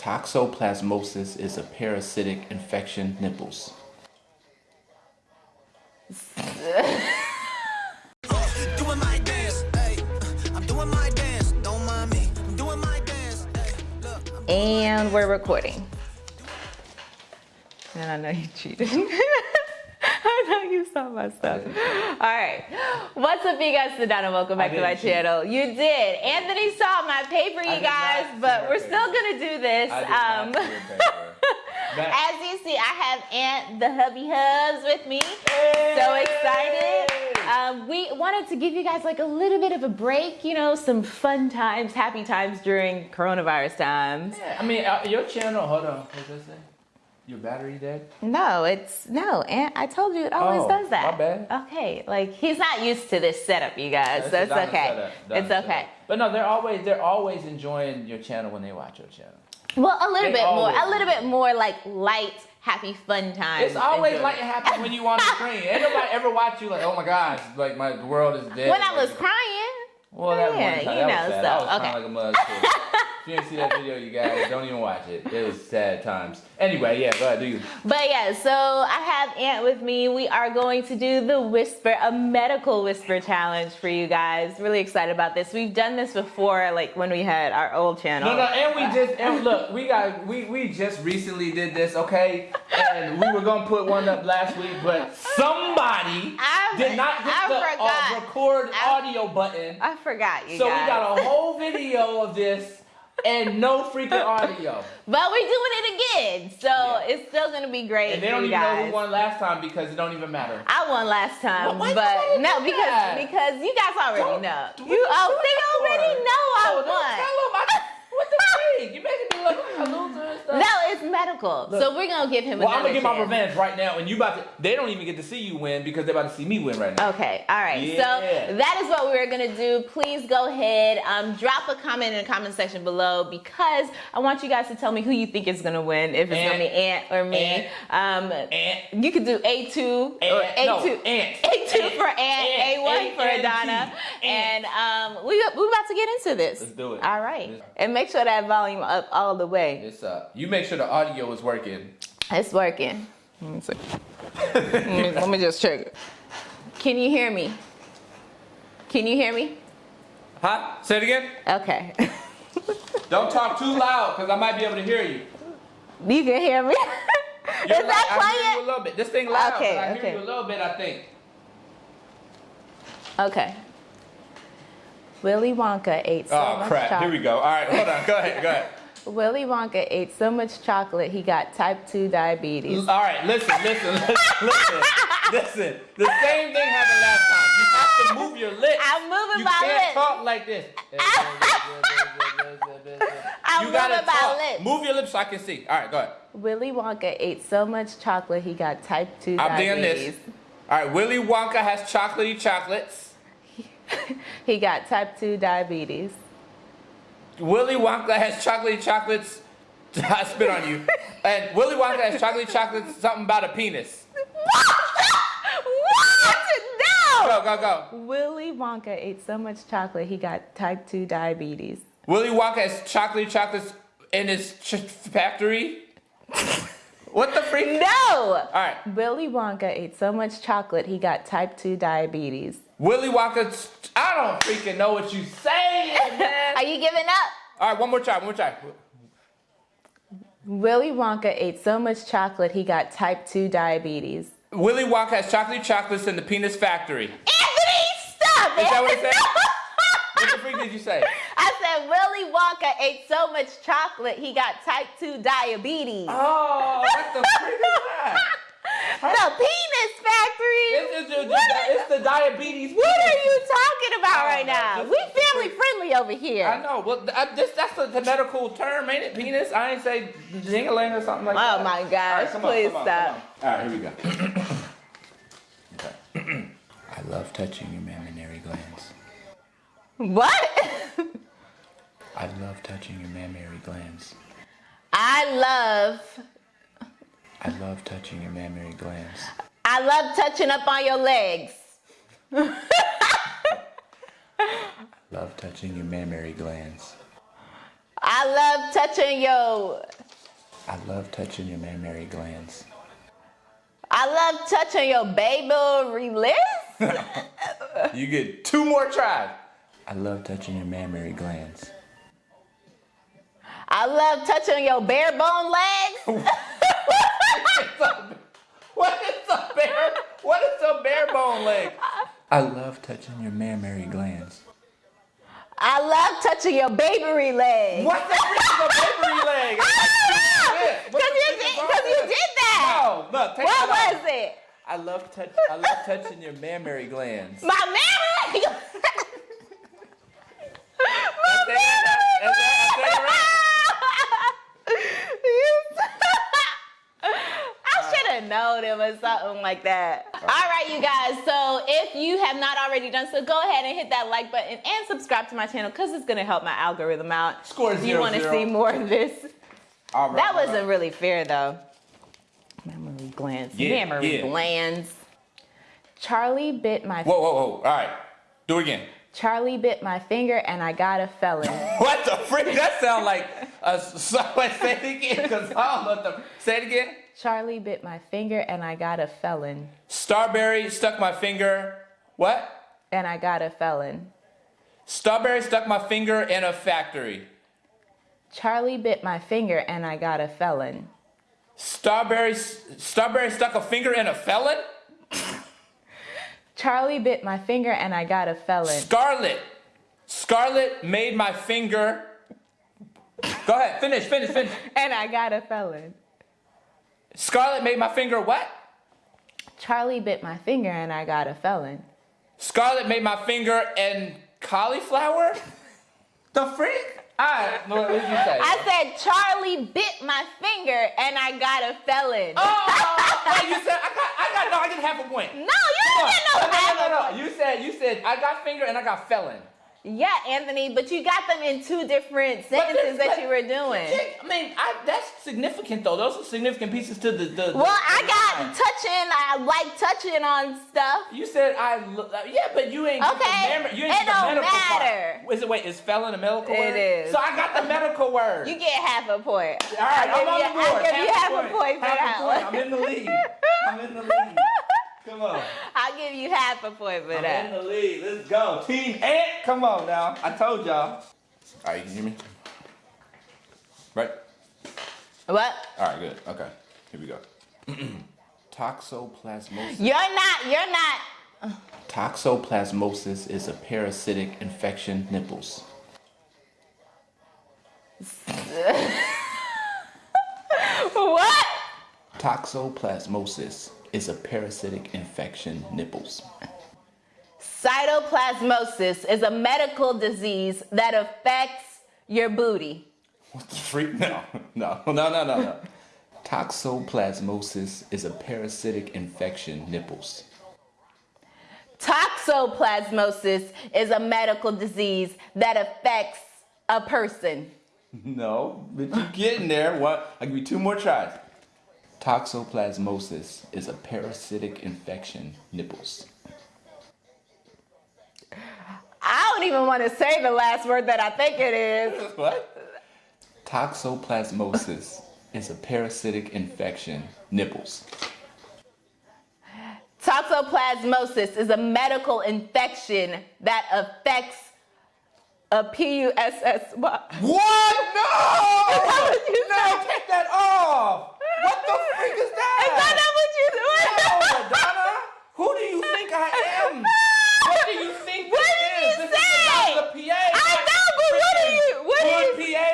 Toxoplasmosis is a parasitic infection. Nipples. And we're recording. And I know you cheated. I know you saw my stuff. All right. What's up, you guys? Sedona. Welcome back to my didn't channel. You did. Anthony saw my paper, you guys, but we're paper. still going to do this. Um, as you see, I have Ant the hubby hubs with me. So excited. Um, we wanted to give you guys like a little bit of a break, you know, some fun times, happy times during coronavirus times. Yeah, I mean, uh, your channel. Hold on. What's that say? Your battery dead? No, it's no, and I told you it always Oh, does that. my bad. Okay, like he's not used to this setup, you guys. That's so it's okay. It's setup. okay. But no, they're always they're always enjoying your channel when they watch your channel. Well, a little They bit more, a little bit more like light, happy, fun time. It's always like it happens when you on the screen. Anybody ever watch you like, oh my gosh, like my world is dead. when I was Like, crying. Well, that Yeah, one time, you that know, was sad. so, I was okay. crying like a mug. you didn't see that video, you guys don't even watch it. It was sad times. Anyway, yeah, go ahead, do you? But yeah, so I have Ant with me. We are going to do the whisper, a medical whisper challenge for you guys. Really excited about this. We've done this before, like when we had our old channel. No, no, and we just and look, we got we we just recently did this, okay? And we were gonna put one up last week, but somebody I- did not hit I the uh, record I- audio button. I forgot you So we got a whole video of this and no freaking audio. But we're doing it again, so Yeah. it's still gonna be great. And they don't even know who won last time because it don't even matter. I won last time, why but no, because that? because you guys already Don't- know. You oh, they already know I Oh, don't won. tell 'em I- what the freak? You making me look like a loser and stuff. No, medical. Look. so we're gonna give him Well, I'm gonna get my revenge right now, and you about to. They don't even get to see you win because they're about to see me win right now. Okay, all right. Yeah. So that is what we're gonna do. Please go ahead, um, drop a comment in the comment section below because I want you guys to tell me who you think is gonna win. If it's gonna be Ant or me. um, Ant. you could do A two or. A No, two. Ant. A two for Ant. A one for. Adonna, and um, we we about to get into this. Let's do it. All right, and make sure that volume up all the way. It's uh, you make sure the audio is working. It's working. Let me see. let, me, let me just check it. Can you hear me? Can you hear me? Huh? Say it again. Okay. Don't talk too loud because I might be able to hear you. you can hear me? You're Is loud. that I hear you a little bit. This thing loud. Okay, but I okay. hear you a little bit. I think. Okay. Willy Wonka ate so Oh much crap! Here we go. All right, hold on. Go ahead. Go ahead. Willy Wonka ate so much chocolate he got type 2 diabetes. All right, listen, listen, listen, listen, listen. The same thing happened last time. You have to move your lips. I'm moving you my lips. You can't talk like this. I'm you gotta moving my talk. lips. Move your lips so I can see. All right, go ahead. Willy Wonka ate so much chocolate he got type 2 I'm doing diabetes. this. All right, Willy Wonka has chocolatey chocolates. He got type 2 diabetes. Willy Wonka has chocolatey chocolates. I spit on you. And Willy Wonka has chocolatey chocolates. Something about a penis. what? what? No! Go, go, go. Willy Wonka ate so much chocolate he got type 2 diabetes. Willy Wonka has chocolatey chocolates in his ch- factory. what the freak? No! All right. Willy Wonka ate so much chocolate he got type 2 diabetes. Willy Wonka. I don't freaking know what you're saying, man. Are you giving up? All right, one more try. One more try. Willy Wonka ate so much chocolate he got type 2 diabetes. Willy Wonka has chocolate chocolates in the penis factory. Anthony, stop it! Is that what it said? What the freak did you say? I said Willy Wonka ate so much chocolate he got type 2 diabetes. Oh, what the freak is that? the penis factory! It's, it's, it's, What? it's the diabetes. What are you talking about Oh, right no, now? this We is the family friendly over here. I know. Well, I, this, that's the, the medical term, ain't it? Penis. I ain't say jingling or something like oh, that. Oh my All right, gosh, come on, please come on, stop. come on. All right, here we go. okay. I love touching your mammary glands. What? I love touching your mammary glands. I love, I love touching your mammary glands. I love touching up on your legs. I love touching your mammary glands. I love touching your. I love touching your mammary glands. I love touching your baby lips. You get two more tries. I love touching your mammary glands. I love touching your bare bone legs. What is a bare? What is a bare bone leg? I love touching your mammary glands. I love touching your baby legs. What the frick is a mammary leg? Because you, did- is wrong 'cause you did that. No, no, take what was off. it? I love touch. I love touching your mammary glands. My mammary. That's it, that's- that's that's it, right? I should have known it was something like that. All right, you guys. So if you have not already done so, go ahead and hit that like button and subscribe to my channel because it's gonna help my algorithm out. Score out. You want to see more of this? All right, That wasn't really fair though. Mammary glands. Yeah, Mammary yeah. glands. Charlie bit my Whoa, whoa, whoa! All right, do it again. Charlie bit my finger and I got a felon. What the frick? That sound like a. So, say it again, cause I don't know the. Say it again. Charlie bit my finger and I got a felon. Starberry stuck my finger. What? And I got a felon. Starberry stuck my finger in a factory. Charlie bit my finger and I got a felon. Starberry, Starberry stuck a finger in a felon. Charlie bit my finger and I got a felon. Scarlet, Scarlet made my finger. Go ahead, finish, finish, finish. And I got a felon. Scarlet made my finger what? Charlie bit my finger and I got a felon. Scarlet made my finger and cauliflower. The freak? Alright, what did you say? I said Charlie bit my finger and I got a felon. Oh, wait, you said I got, I got, no, I get half a point. No, you didn't get no, no, no, no, a no, point. no. You said, you said I got finger and I got felon. Yeah, Anthony, but you got them in two different sentences that you were doing. I mean, I, that's significant though. Those are significant pieces to the. the Well, the- I got touching. I like touching on stuff. You said I. lo- uh, Yeah, but you ain't. Okay, mem- you ain't it don't medical matter. Part. Is it wait? Is felon a medical It word? is. So I got the medical word. You get half a point. All right, I'll I'm on the board. I'll give you half a point for Half that a point. one. I'm in the lead. I'm in the lead. Come on. I'll give you half a point for I'm in the lead. Let's go. Team Ant. Come on now. I told y'all. All right, you can hear me? Right? What? All right, good. Okay. Here we go. Toxoplasmosis. You're not. You're not. Toxoplasmosis is a parasitic infection nipples. What? Toxoplasmosis is a parasitic infection nipples. Cytoplasmosis is a medical disease that affects your booty. What the freak? No, no, no, no, no, no. Toxoplasmosis is a parasitic infection nipples. Toxoplasmosis is a medical disease that affects a person. No, but you're getting there. What? I'll give you two more tries. Toxoplasmosis is a parasitic infection nipples. I don't even want to say the last word that I think it is. What? Toxoplasmosis is a parasitic infection nipples. Toxoplasmosis is a medical infection that affects a P-U-S-S-Y. What? No! that what you no, take that off! What the freak is Is that that? not what you No, Donna! Who do you think I am? What do you think What this did is? you This is say? the PA. I know, but what did you- what did you- PA?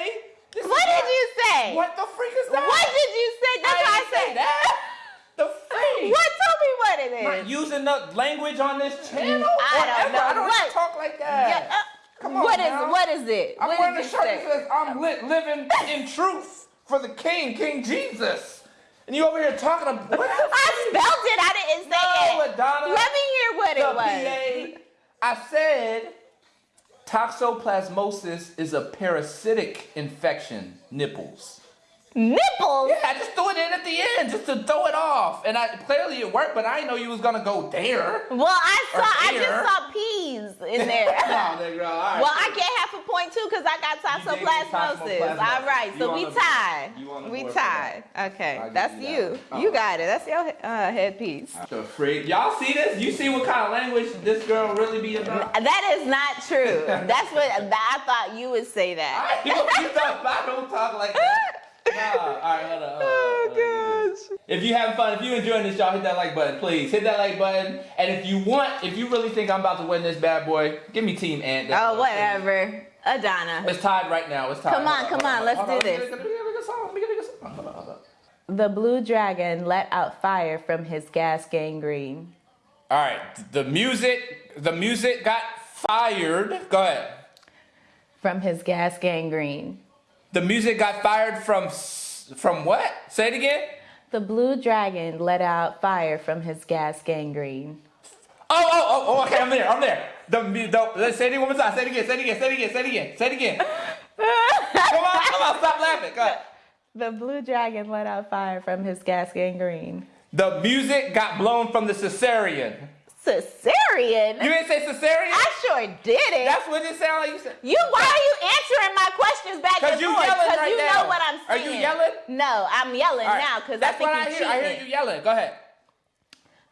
This What did not- you say? What the freak is that? What did you say? That's I what I said. that. The freak. What? Tell me what it Not using the language on this channel? I don't know. I don't What? talk like that. Yeah, uh, Come on what is now. what is it? I'm what wearing a shirt say? that says I'm lit, living in truth for the King, King Jesus. And you over here talking about what? I spelled it. I didn't say No, it. Adonna. Let me hear what it was. PA. I said toxoplasmosis is a parasitic infection. Nipples. Nipples. Yeah, I just threw it in at the end just to throw it off, and I clearly it worked, but I didn't know you was gonna go there. Well, I saw. I just saw peas in there. oh, right. Well, I get half a point too because I got toxoplasmosis. All right, You so we the- tied. you on the We tie. Okay, that's you that you. one. You got it. That's your uh, headpiece. The freak. Y'all see this? You see what kind of language this girl really be about? That is not true. That's what I thought you would say that. you, you thought I don't talk like that. Nah. All right, hold on. hold on, Oh, hold on, get this. If you having fun, if you enjoying this, y'all hit that like button, please. Hit that like button. And if you want, if you really think I'm about to win this bad boy, give me Team Ant. Oh, whatever. Adana. It's tied right now. It's tied. Come on, Hold come on, let's hold do Let this. get a- let me get a good song. Let me get a good song. Hold on, hold on. The blue dragon let out fire from his gas gangrene. All right, the music, the music got fired. Go ahead. From his gas gangrene. The music got fired from from what? Say it again. The blue dragon let out fire from his gas gangrene. Oh, oh, oh, oh, okay, I'm there, I'm there. The, the, let's say it one more time. Say it again, say it again, say it again, say it again, say it again. Come on, come on, stop laughing. Go ahead. The blue dragon let out fire from his gas gangrene. The music got blown from the cesarean. Cesarean? You didn't say cesarean? I sure did it. That's what it sounded like you said. you, why are you answering my questions back 'Cause and you yelling right you now. know what I'm Are saying. you yelling? No, I'm yelling right, now because I That's think what I hear. I hear you yelling. Go ahead.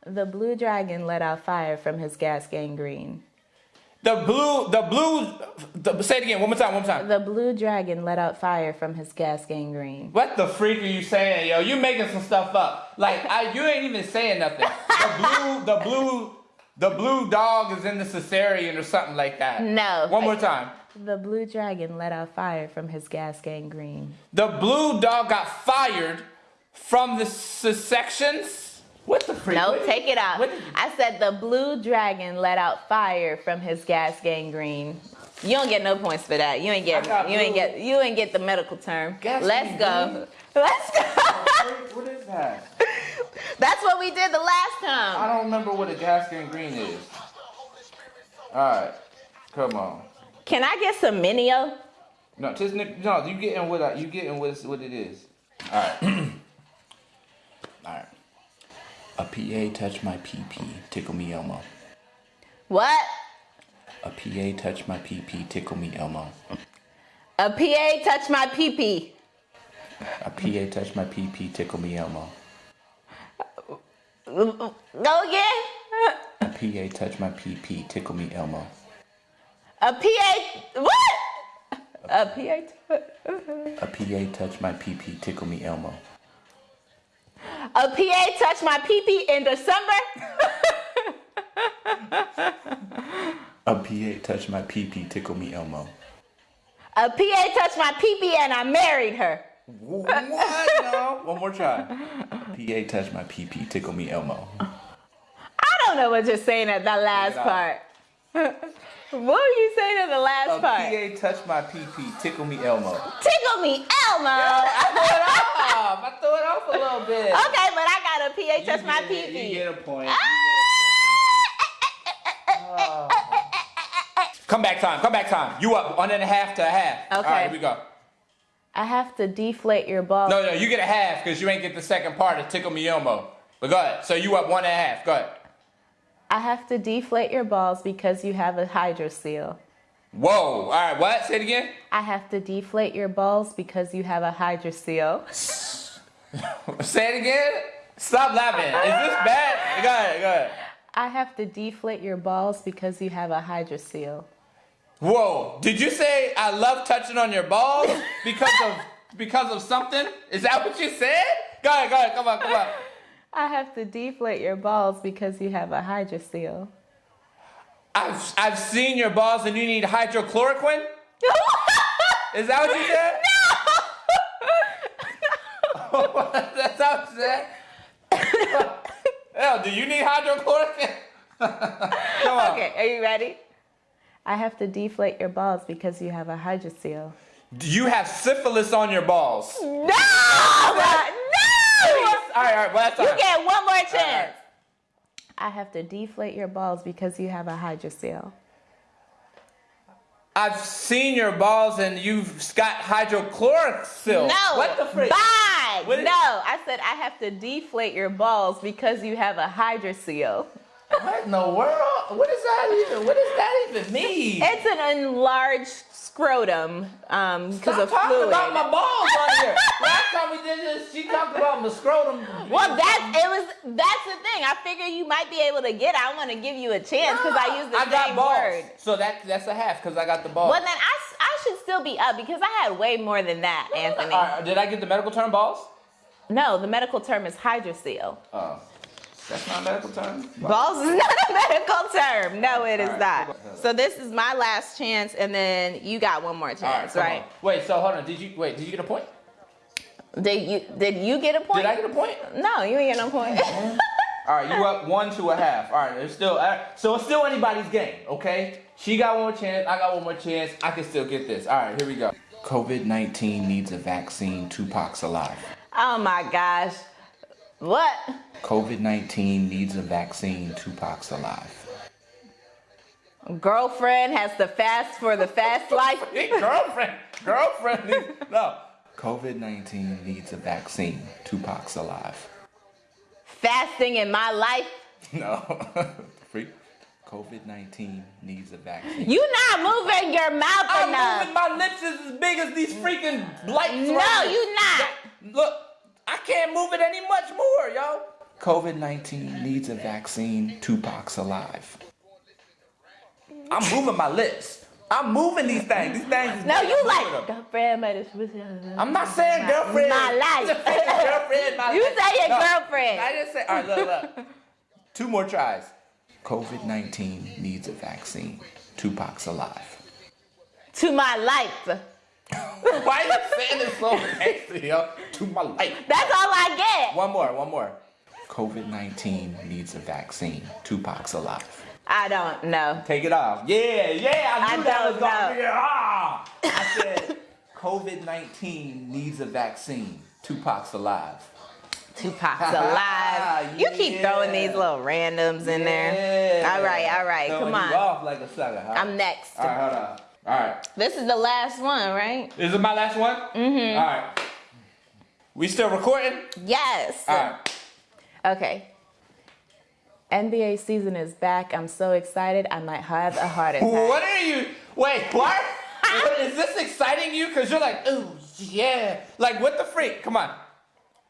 The blue dragon let out fire from his gas gangrene. The blue, the blue, the, say it again, one more time, one more time. The blue dragon let out fire from his gas gangrene. What the freak are you saying, yo? You making some stuff up. Like I, you ain't even saying nothing. The blue, the blue, the blue dog is in the cesarean or something like that. No. One more time. The blue dragon let out fire from his gas gangrene. The blue dog got fired from the sections. What the freak? No, What- take it out. what did you- I said the blue dragon let out fire from his gas gangrene. You don't get no points for that. You ain't get I got you ain't get you ain't get the medical term. Gas Let's go. Let's go. What- what is that? That's what we did the last time. I don't remember what a gas green is. All right, come on. Can I get some Minio? No, just no. You getting what I, you getting what, what it is. All right. All right. A PA touch my PP, tickle me Elmo. What? A PA touch my PP, tickle me Elmo. A PA touch my pee. A PA touch my PP, tickle me Elmo. Go again. A PA touch my PP, tickle me Elmo. A PA what? A PA. a PA touch my PP, tickle me Elmo. A PA touch my pee in December. A PA touch my PP, tickle me Elmo. A PA touched my pee and I married her. What? No. One more try. PA touch my PP, tickle me Elmo. I don't know what you're saying at that last part. what were you saying at the last part? PA touch my PP, tickle me Elmo. Tickle me, Elmo. I threw it off. I threw it off a little bit. okay, but I got a PA You touch my get it. You get a point. You get a ah! point. Ah. Come back time. Come back time. You up one and a half to a half. Okay. right, here we go. I have to deflate your balls. No, no, you get a half because you ain't get the second part of Tickle Me Elmo. But go ahead. So you up one and a half. Go ahead. I have to deflate your balls because you have a hydrocele. Whoa. All right. What? Say it again. I have to deflate your balls because you have a hydrocele. Say it again. Stop laughing. Is this bad? Go ahead. Go ahead. I have to deflate your balls because you have a hydrocele. Whoa. Did you say I love touching on your balls because of because of something? Is that what you said? Go ahead. Go ahead. Come on. Come on. I have to deflate your balls because you have a hydrocele. I've I've seen your balls and you need hydrochloroquine. Is that what you said? No. That's how you said. Hell, do you need hydrochloroquine? Come on. Okay, are you ready? I have to deflate your balls because you have a hydro seal. Do you have syphilis on your balls? No! No! All right, all right. Well, that's all You right. get one more chance. right. I have to deflate your balls because you have a hydrocele. I've seen your balls and you've got hydrochlorosil. No. What the frick? Bye. What no, I said I have to deflate your balls because you have a hydrocele. What in the world? What is that even? What does that even mean? It's an enlarged scrotum um, because of talking fluid. about my balls on here. Last time we did this, she talked about my scrotum. well, that's it was. That's the thing. I figure you might be able to get. it. I want to give you a chance because I use the I got same balls. word. So that that's a half because I got the balls. Well, then I I should still be up because I had way more than that, Anthony. Right, did I get the medical term balls? No, the medical term is hydrocele. Oh, that's not a medical term. Balls is not a medical term. No, it is right, not. So this is my last chance, and then you got one more chance, come right? Wait, so hold on. Did you wait? Did you get a point? Did you did you get a point? Did I get a point? No, you ain't get no point. All right, you up one to a half. All right, it's still uh, so it's still anybody's game, okay? She got one more chance. I got one more chance. I can still get this. All right, here we go. COVID nineteen needs a vaccine. Tupac's alive. oh my gosh. What? COVID nineteen needs a vaccine. Tupac's alive. Girlfriend has to fast for the fast life. girlfriend, girlfriend. needs- No. COVID nineteen needs a vaccine. Tupac's alive. Fasting in my life. No. Freak. COVID nineteen needs a vaccine. You not moving your mouth I'm enough. moving my lips is as big as these freaking lights. No, right you not. Look, I can't move it any much more, yo. COVID 19 needs a vaccine. Tupac's alive. I'm moving my lips. I'm moving these things. These things. No, you like them. girlfriend, but it's with I'm not saying girlfriend. My life. I'm saying girlfriend. My You life. say your No, girlfriend. I didn't say. All right, look, look. Two more tries. COVID 19 needs a vaccine. Tupac's alive. to my life. Why are you saying it so nasty, yo? To my life. That's all I get. One more, one more. COVID 19 needs a vaccine. Tupac's alive. I don't know. Take it off. Yeah, yeah, I I knew that was gonna know. be ah. I said COVID 19 needs a vaccine. Tupac's alive. Tupac's alive. You keep throwing these little randoms in there. All right, all right, Throwing come you on. off like a sucker. Huh? I'm next. All right, hold on. All right. This is the last one, right? This Is it my last one? Mm-hmm. All right. We still recording? Yes. All right. Okay. NBA season is back. I'm so excited. I might have a heart attack. What are you? Wait, what? is this exciting you? Cause you're like, ooh, yeah. Like, what the freak? Come on.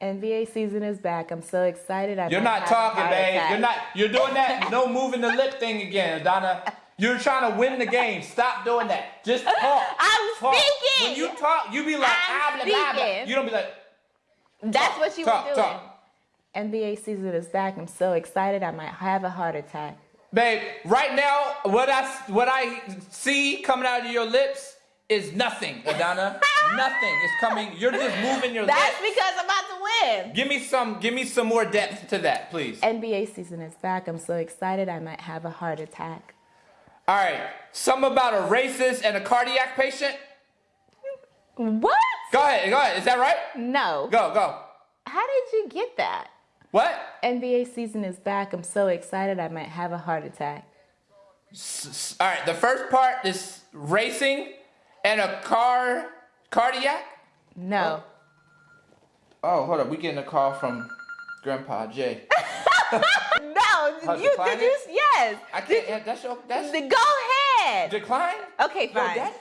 NBA season is back. I'm so excited. I You're not talking, babe. attack. You're not. You're doing that. No moving the lip thing again, Donna. You're trying to win the game. Stop doing that. Just talk. I'm Talk. speaking. When you talk, you be like, I'm ah, blah, blah, blah. You don't be like, That's what you talk, were doing. talk. NBA season is back. I'm so excited. I might have a heart attack. babe. Right now, what I what I see coming out of your lips is nothing, Adana. nothing is coming. You're just moving your That's lips. That's because I'm about to win. Give me some. Give me some more depth to that, please. NBA season is back. I'm so excited. I might have a heart attack. All right. Something about a racist and a cardiac patient. What? Go ahead. Go ahead. Is that right? No. Go. Go. How did you get that? What? NBA season is back. I'm so excited. I might have a heart attack. S- All right. The first part is racing and a car cardiac. No. Oh, oh hold up. We getting a call from Grandpa Jay. No. How, you did you? it? Yes. I can't. yeah, That's your. That's Go ahead. decline. Okay, fine. that-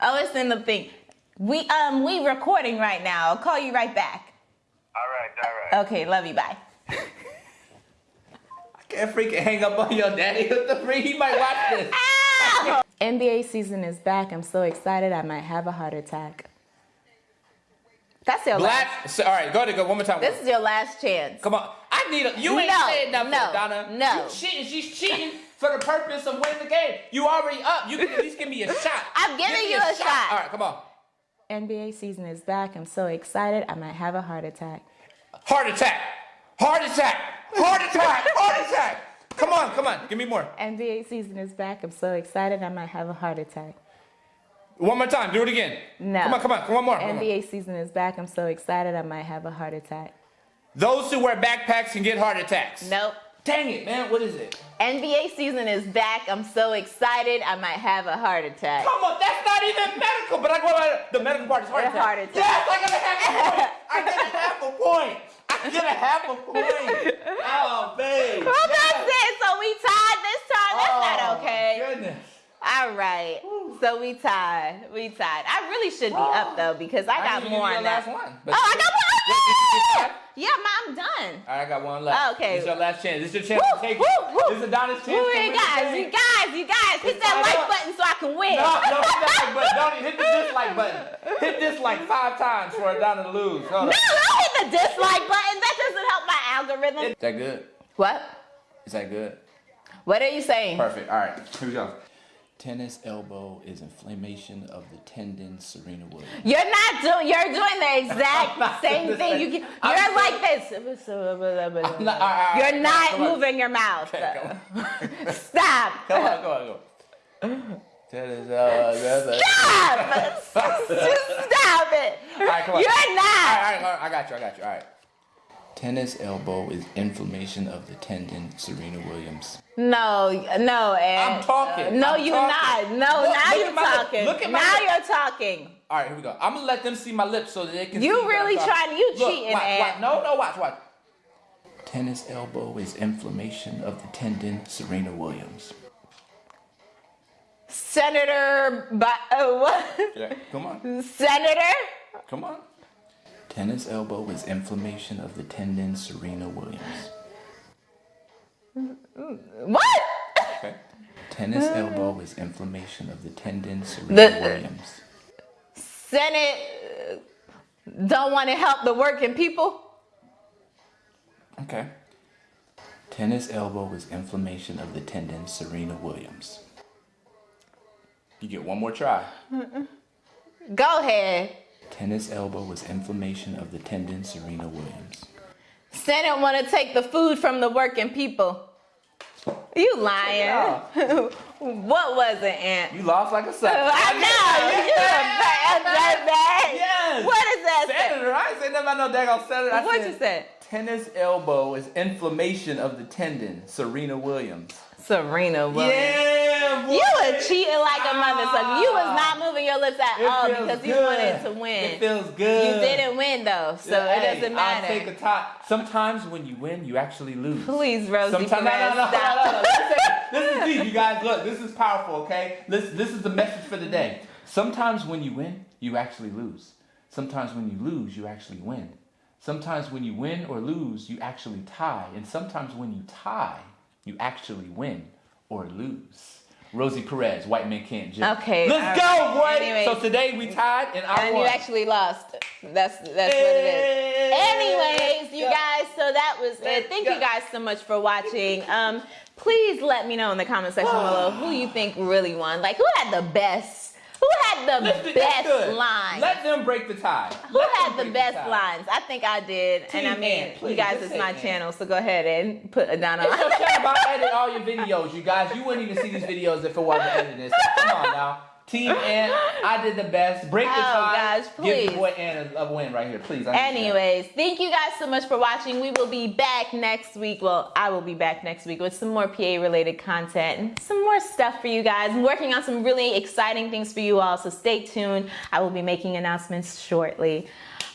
Oh, it's in the thing. We um we recording right now. I'll call you right back. All right, all right. Okay, love you. Bye. I can't freaking hang up on your daddy. What the freak? He might watch this. Ow! NBA season is back. I'm so excited. I might have a heart attack. That's your last. Black. So, all right. Go to go one more time. This is your last chance. Come on. I need a. You ain't No, saying nothing, no, Donna. no. You cheating. She's cheating for the purpose of winning the game. You already up. You can at least give me a shot. I'm giving Give you a shot. All right. Come on. NBA season is back. I'm so excited. I might have a heart attack. Heart attack. Heart attack. Heart attack. Heart attack. Come on. Come on. Give me more. NBA season is back. I'm so excited. I might have a heart attack. One more time. Do it again. No. Come on. Come on. One more. One more. NBA season is back. I'm so excited. I might have a heart attack. Those who wear backpacks can get heart attacks. Nope. Dang it, man. What is it? NBA season is back. I'm so excited. I might have a heart attack. Come on, that's not even medical. But I go about the medical part is heart attack. heart attack. Yes, I get a half a point. I get a half a point. I get a half a point. Oh, babe. Well, Yes. that's it. So we tied this time. That's Oh, not okay. Goodness. All right. So we tied. We tied. I really should be up though because I got didn't more on that. last one. Oh, I got one. Wait, it's- it's tied? yeah, ma, I'm done. All right, I got one left. Oh, okay. This is your last chance. This is your chance Woo, to take woo, it. woo. This is Adonis' chance Woo, you guys, you guys, you guys, hit that like up. button so I can win. No, no, hit that like button. Don't hit the dislike button. Hit this like five times for Adana to lose. Hold No, on. don't hit the dislike button. That doesn't help my algorithm. Is that good? What? Is that good? What are you saying? Perfect. All right, here we go. Tennis elbow is inflammation of the tendon, Serena Williams. You're not doing. You're doing the exact same thing. You can, you're still- like this. not- all right, all You're not come on. moving your mouth. Okay, Stop. Come on, come on, come on. Tennis, uh, Stop. Stop it. All right, come on. You're not. right, all right, all right, I got you, I got you. All right. Tennis elbow is inflammation of the tendon, Serena Williams. No, no, Ed. I'm talking. no, I'm you're talking. not. No, Look- now look you're my lip. talking. Look at my now lip. you're talking. All right, here we go. I'm gonna let them see my lips so that they can. You really talking. trying- you Look, cheating, watch, Ed. watch. No, no, watch, watch. Tennis elbow is inflammation of the tendon, Serena Williams. Senator, but uh, what? Yeah, come on, Senator. come on. Tennis elbow is inflammation of the tendon, Serena Williams. What? Tennis elbow is inflammation of the tendon, Serena Williams. Senate uh, don't want to help the working people. Okay. Tennis elbow is inflammation of the tendon, Serena Williams. You get one more try. Go ahead. Tennis elbow is inflammation of the tendon, Serena Williams. Senate want to take the food from the working people. You lying? what was it, Ant? You lost like a sucker. I know you're a bad, bad, bad. Yes. What is that? say? Senator, I ain't say nothing about no daggone senator. I What said you said? Tennis elbow is inflammation of the tendon, Serena Williams. Serena Williams. Yeah, boy. You were cheating like a motherfucker. You was not ah. moving your lips at It all because you wanted to win. It feels good. You didn't win though, so Hey, it doesn't matter. I'll take a top. Sometimes when you win, you actually lose. Please, Rosie Sometimes, no, no, no, stop. no, no, no. Listen, This is deep, you guys. Look, this is powerful, okay? This, this is the message for the day. Sometimes when you win, you actually lose. Sometimes when you lose, you actually win. Sometimes when you win or lose, you actually tie. And sometimes when you tie, you actually win or lose. Rosie Perez, White Man Can't Jump. Okay, Let's all go, boy. Anyways. So today we tied and I and won. you actually lost. That's that's what it is. Anyways, you guys, so that was it. Thank you guys so much for watching. Um, please let me know in the comment section below who you think really won. Like, who had the best? Who had the Let's best lines? Let them break the tie. Who Let had the best tie. lines? I think I did. and I Team mean, Ann, you guys, it's my Ann. channel, so go ahead and put Adana on. okay about edit all your videos, you guys. You wouldn't even see these videos if it wasn't edited. So come on now. Team Ant, I did the best. Break the Oh, tie. gosh, Give please. your boy Ant a, a win right here, please. I need that. Anyways, thank you guys so much for watching. We will be back next week. Well, I will be back next week with some more PA related content and some more stuff for you guys. I'm working on some really exciting things for you all, so stay tuned. I will be making announcements shortly.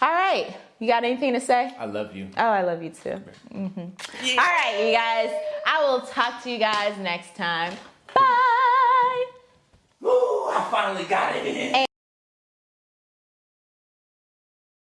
All right, you got anything to say? I love you. Oh, I love you too. Mhm. All right, you guys. I will talk to you guys next time. Ooh, I finally got it in.